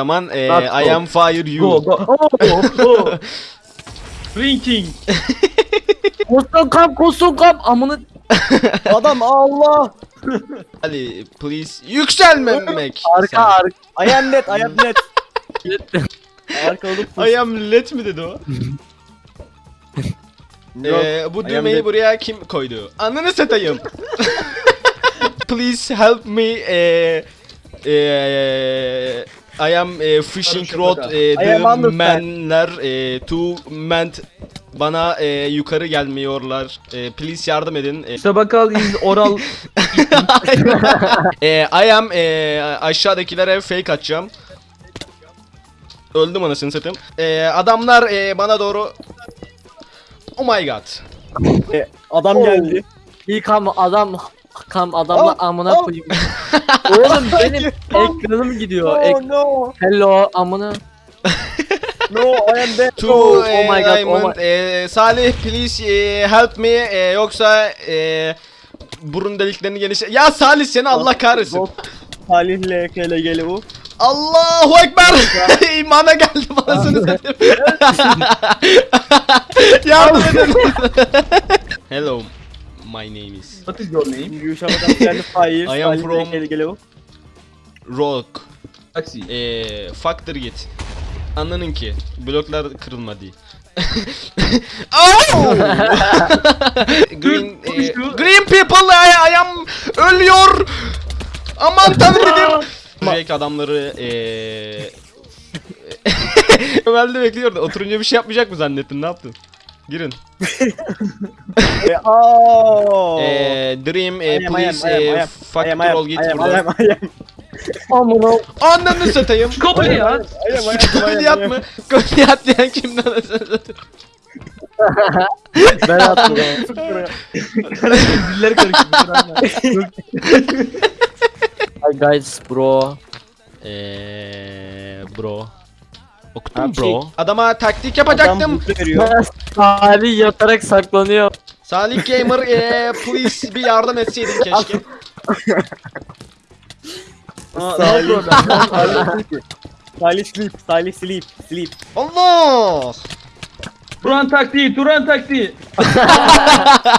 zaman e, Not I am fire you. Go go. Oh, oh. Drinking. Koston kap koston kap amına. Adam Allah. Ali please yükselmemek. Arka arka. I am net, I am net. Arkalık Sen. I am let mi dedi o? Ee, bu düğmeyi buraya kim koydu? Ananı satayım. Please help me. E, e, I am e, fishing rod e, the menler e, to ment bana e, yukarı gelmiyorlar. E, please yardım edin. E, İşte bakal is oral. e, I am e, aşağıdakilere fake atacağım. Öldüm anasını satayım. E, adamlar e, bana doğru Oh my god. E, adam Oh. geldi. İlk am adam kam adamla Oh, amına oh. koyayım. Oğlum benim ekranım gidiyor. Ek no. Hello amına. No, I am dead. To Oh, oh my God, Diamond, oh my- e, Salih please e, help me e, yoksa e, burun deliklerini geniş... Ya Salih seni Allah kahretsin. Bot. Salih'le kele gele bu. Allahu Ekber! İmana geldim anasını satayım. Yardım edin. Hello. My name is What is your name? Gülşah adam geldi fire. I am from-. Rock. Taxi. Eee faktır git. Anladın ki bloklar kırılmadı. oh! green e, Green people I, I am ölüyor. Aman tanrım. Drake adamları eee Ömer'de bekliyordu. Oturunca bir şey yapmayacak mı zannettin? Ne yaptın? Girin. E. Eee Dream e, am, please am, e, am, fuck the roll git am. Amına. Ananı satayım. Kolyat am. mı? Kolyat diyen kimden anasını satayım? Ben attım. Diller karıştı. Hi guys bro. Eee bro. Okudum Abi bro. Adama taktik yapacaktım. Salih yatarak saklanıyor. Salih Gamer eee please bir yardım etseydin keşke. Salih. Salih sleep, Salih sleep, sleep. Allah! Turan taktiği, Turan taktiği.